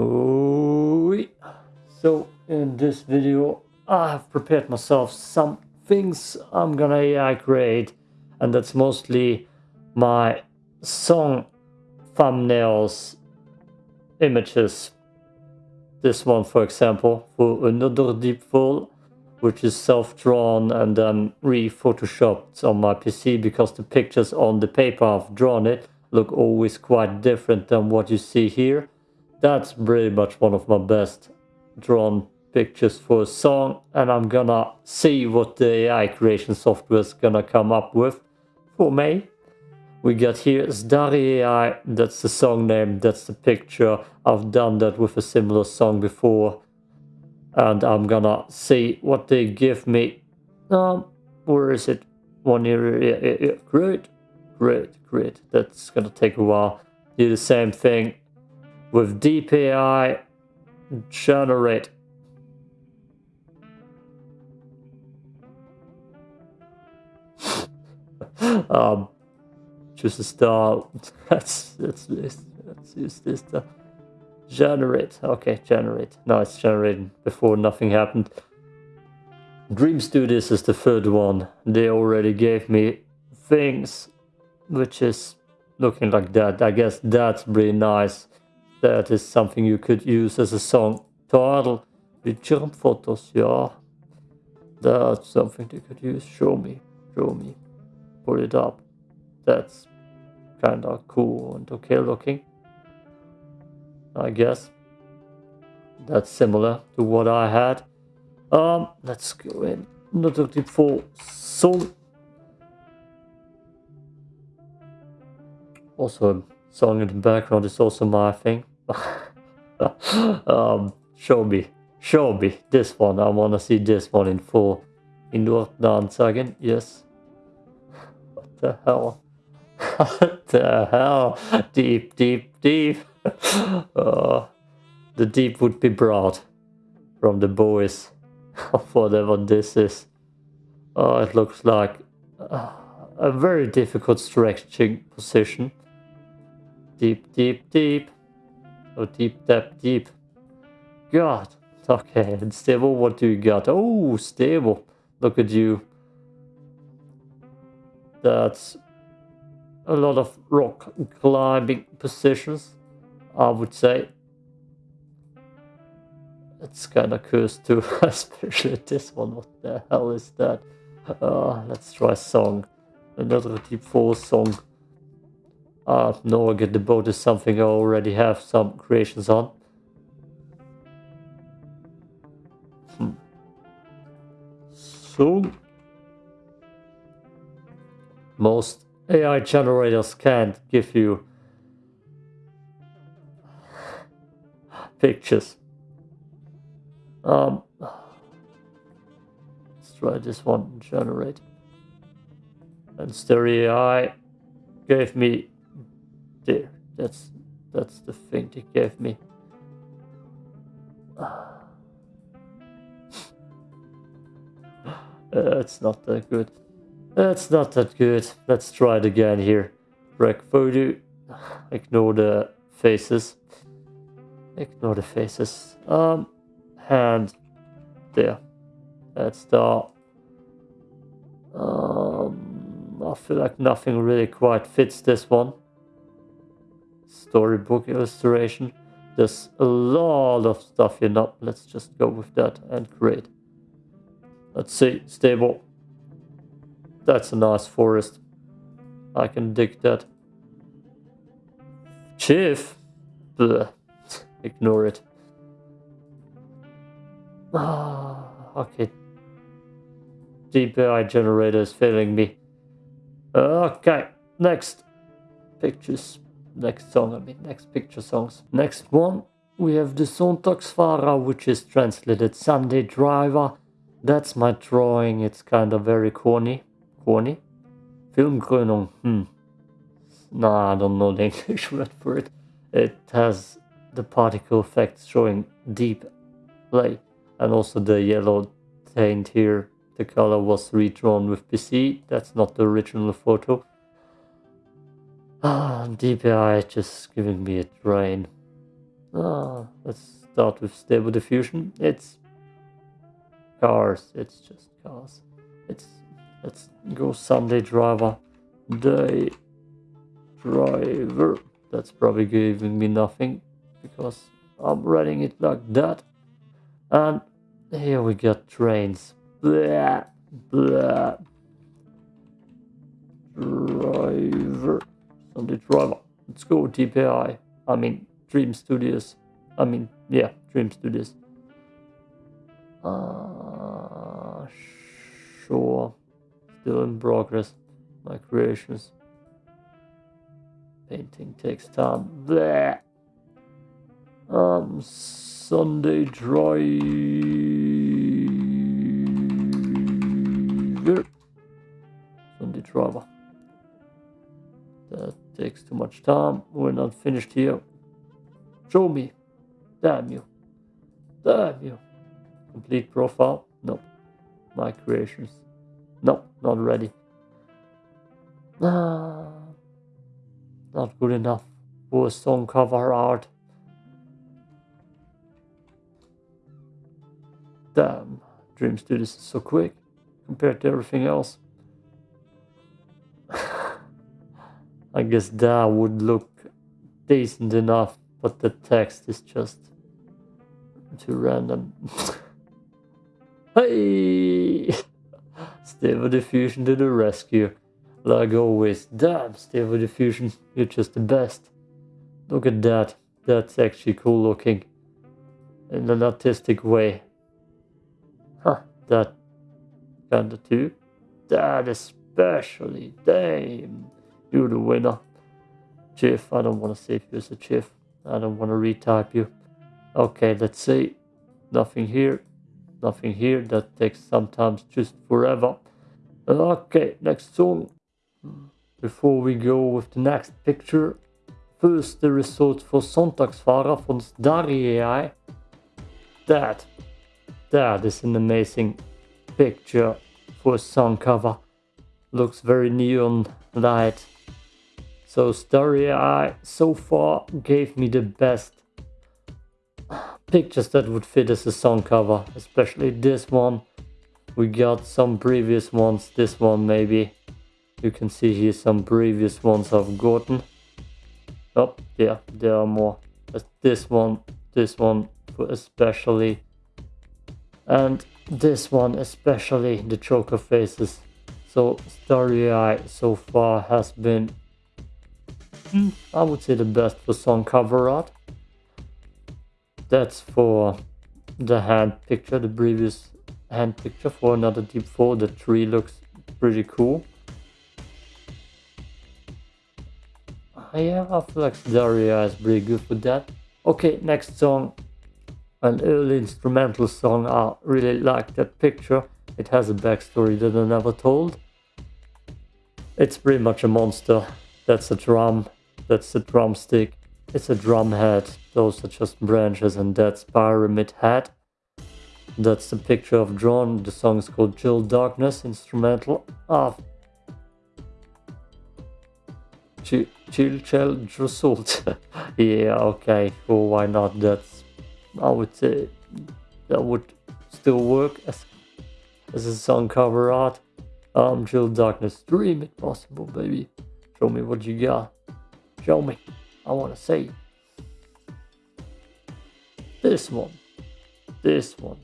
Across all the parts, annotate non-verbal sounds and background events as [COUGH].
Oh, so in this video, I have prepared myself some things I'm gonna AI create, and that's mostly my song thumbnails, images. This one, for example, for another deep fall, which is self-drawn and then re-photoshopped on my PC because the pictures on the paper I've drawn it look always quite different than what you see here that's pretty much one of my best drawn pictures for a song and I'm gonna see what the AI creation software is gonna come up with for me. We got here Starry AI, that's the song name, that's the picture. I've done that with a similar song before and I'm gonna see what they give me. Um, where is it? One here, yeah, yeah, yeah. great, great, great. That's gonna take a while. Do the same thing with DeepAI generate. [LAUGHS] Um choose a star. Let's let's let's, let's use this to generate. Okay generate. Now it's generating. Before nothing happened. Dream studios is the third one. They already gave me things which is looking like that. I guess that's pretty nice that is something you could use as a song title. Jump photos, yeah. That's something you could use. Show me, show me. Put it up. That's kind of cool and okay looking. I guess. That's similar to what I had. Um, let's go in. Another tip for song. Also, song in the background is also my thing. [LAUGHS] um, show me, show me this one. I want to see this one in full. In Indoor dance again, yes. What the hell? [LAUGHS] what the hell? Deep, deep, deep. [LAUGHS] uh, the deep would be brought from the boys, of whatever this is. Oh, it looks like uh, a very difficult stretching position. Deep, deep, deep. Oh, deep, deep, deep. God. Okay, and stable, what do you got? Oh, stable. Look at you. That's a lot of rock climbing positions, I would say. It's kind of cursed too, [LAUGHS] especially this one. What the hell is that? Uh, let's try a song. Another deep four song. Uh, no, I get the boat is something I already have some creations on. Hmm. So, most AI generators can't give you pictures. Um, let's try this one, generate. And Starry AI gave me there. That's that's the thing they gave me. [SIGHS] It's not that good. It's not that good. Let's try it again here. Rec photo. [SIGHS] Ignore the faces. Ignore the faces. Um, hand there. That's the. Um, I feel like nothing really quite fits this one storybook illustration. There's a lot of stuff here now. Let's just go with that and create. Let's see, stable. That's a nice forest. I can dig that. Chief? Ignore it. Ah, okay. DeepAI generator is failing me. Okay, next. Pictures next song, I mean, next picture songs. Next one, we have the Sonntagsfahrer, which is translated Sunday Driver. That's my drawing, it's kind of very corny. Corny? Filmkrönung, hmm. Nah, I don't know the [LAUGHS] English word for it. It has the particle effects showing deep play and also the yellow taint here. The color was redrawn with PC, that's not the original photo. Ah, DeepAI just giving me a drain. Ah, let's start with stable diffusion. It's cars. It's just cars. It's let's go Sunday driver. Day driver. That's probably giving me nothing because I'm writing it like that. And here we got trains. Blah, blah. Driver. Sunday driver. Let's go DeepAI. I mean Dream Studios. I mean, yeah, Dream Studios. Uh, sure. Still in progress. My creations. Painting takes time. Bleh. Um, Sunday driver. Sunday driver. Takes too much time. We're not finished here. Show me. Damn you. Damn you. Complete profile. Nope. My creations. Nope, not ready. Ah, not good enough for song cover art. Damn, Dream Studios is so quick compared to everything else. I guess that would look decent enough but the text is just too random. [LAUGHS] hey! Stable Diffusion to the rescue. Like always. Damn, Stable Diffusion, you're just the best. Look at that. That's actually cool looking. In an artistic way. Huh, that kinda too. That especially. Damn. You're the winner. Chief, I don't want to save you as a chief. I don't want to retype you. Okay, let's see. Nothing here. Nothing here. That takes sometimes just forever. Okay, next song. Before we go with the next picture, first the results for Sonntagsfahrer von Starry. That, that is an amazing picture for a song cover. Looks very neon light so Starry AI so far gave me the best pictures that would fit as a song cover, especially this one. We got some previous ones, this one maybe. You can see here some previous ones I've gotten. Oh, yeah, there are more. This one, this one especially. And this one especially, the choker faces. So Starry AI so far has been I would say the best for song cover art. That's for the hand picture, the previous hand picture for another Deep 4. The tree looks pretty cool. Uh, yeah, I feel like Daria is pretty good for that. Okay, next song. An early instrumental song. I really like that picture. It has a backstory that I never told. It's pretty much a monster. That's a drum that's the drumstick. It's a drum head. Those are just branches and that's pyramid head. That's the picture I've drawn. The song is called Chill Darkness, instrumental of Chill Chill Result. [LAUGHS] yeah, okay, sure, why not? That's, I would say, that would still work as, as a song cover art. Um, Chill Darkness, dream it possible, baby. Show me what you got. Show me. I want to see. This one. This one.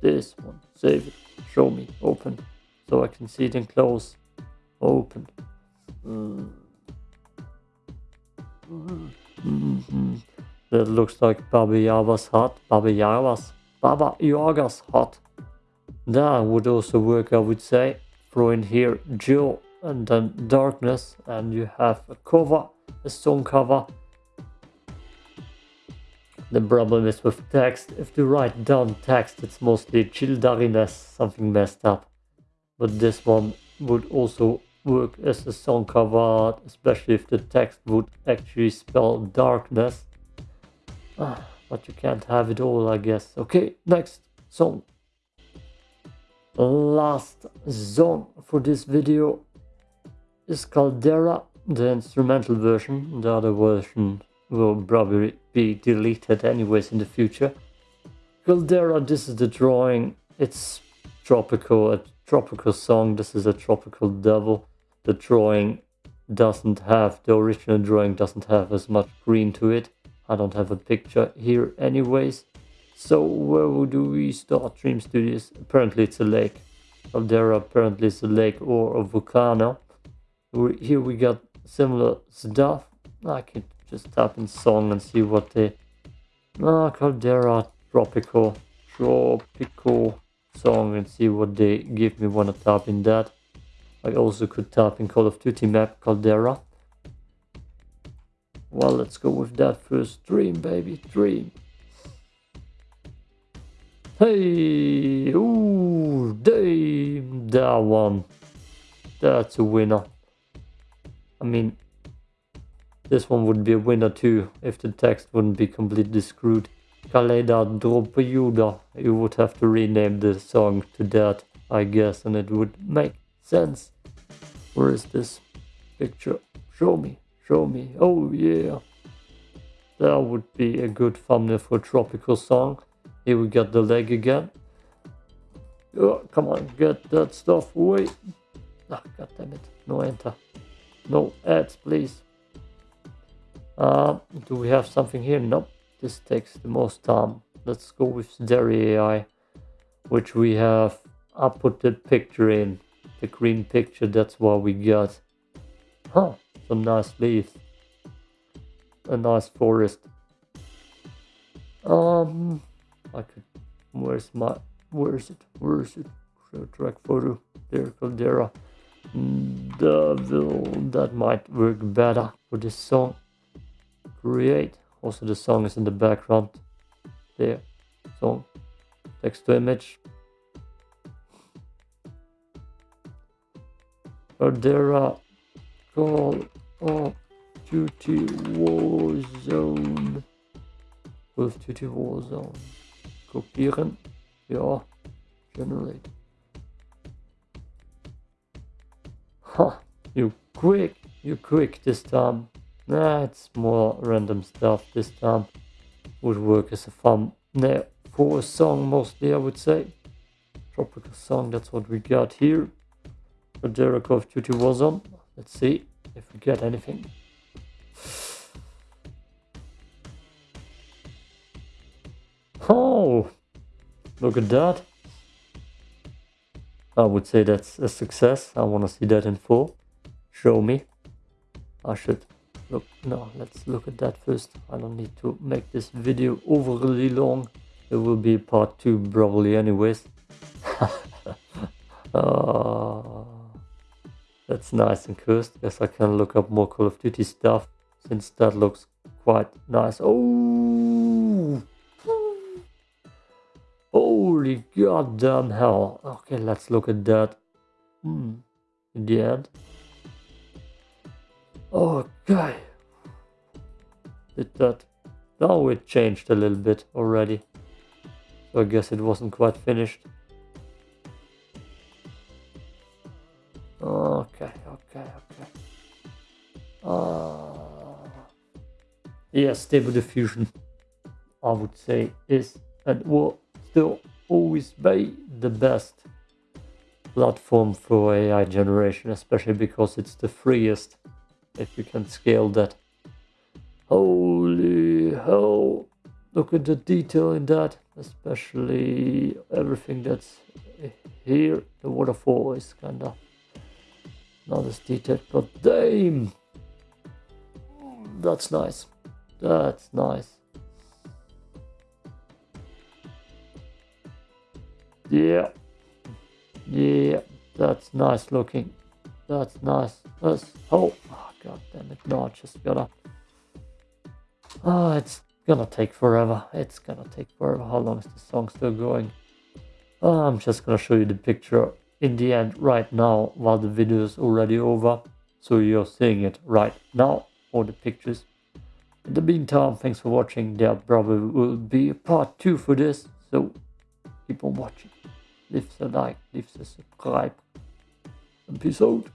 This one. Save it. Show me. Open. So I can see it in close. Open. Mm. Mm -hmm. That looks like Baba Yaga's hut. Baba Yaga's. Baba Yaga's hut. That would also work, I would say. Throw in here Jill and then darkness and you have a cover song cover. The problem is with text, if you write down text, it's mostly childariness, something messed up. But this one would also work as a song cover especially if the text would actually spell darkness. Ah, but you can't have it all, I guess. Okay, next song. Last song for this video is Caldera the instrumental version. The other version will probably be deleted anyways in the future. Caldera, this is the drawing. It's tropical, a tropical song. This is a tropical devil. The drawing doesn't have, the original drawing doesn't have as much green to it. I don't have a picture here anyways. So where do we start Dream Studios? Apparently it's a lake. Caldera apparently is a lake or a volcano. Here we got similar stuff. I could just type in song and see what they... Ah, Caldera Tropical. Tropical song and see what they give me when I type in that. I also could type in Call of Duty map Caldera. Well, let's go with that first. Dream, baby, dream. Hey, ooh, damn, that one. That's a winner. I mean, this one would be a winner too, if the text wouldn't be completely screwed. Kaleda Dropoyuda. You would have to rename the song to that, I guess, and it would make sense. Where is this picture? Show me, show me. Oh yeah. That would be a good thumbnail for a tropical song. Here we got the leg again. Oh, come on, get that stuff away. Ah, god damn it. No enter. No ads, please. Uh, do we have something here? Nope. This takes the most time. Let's go with Starry AI, which we have. I put the picture in the green picture, that's what we got. Huh, some nice leaves. A nice forest. Um, I could, where's my, where is it, where is it? Track photo, there, Caldera. Devil, that might work better for this song. Create, also the song is in the background. There, song, text to image, Caldera Call of Duty Warzone. Of Duty Warzone. Kopieren. Ja. Generate. Huh. You quick. You quick this time. Nah, it's more random stuff this time. Would work as a thumbnail for a song mostly, I would say. Tropical song, that's what we got here. Caldera Call of Duty Warzone. Let's see if we get anything. Oh, look at that. I would say that's a success. I want to see that in full. Show me. I should look. No, let's look at that first. I don't need to make this video overly long. It will be part two probably anyways. [LAUGHS] uh, that's nice and cursed. Guess I can look up more Call of Duty stuff since that looks quite nice. Oh! Holy goddamn hell. Okay, let's look at that. Hmm. In the end. Okay. Did that. Now it changed a little bit already. So I guess it wasn't quite finished. Okay, okay, okay. Uh, yeah, stable diffusion, I would say, is and will still always be the best platform for AI generation, especially because it's the freest if you can scale that. Holy hell! Look at the detail in that, especially everything that's here. The waterfall is kinda not as detailed, but damn! That's nice. That's nice. Yeah. Yeah, that's nice looking. That's nice. That's, oh, oh god damn it. No, I just gotta... Oh, it's gonna take forever. It's gonna take forever. How long is the song still going? Oh, I'm just gonna show you the picture in the end right now while the video is already over. So you're seeing it right now, all the pictures. In the meantime, thanks for watching. There probably will be a part 2 for this. So keep on watching. Leave a like, leave a subscribe. Peace out.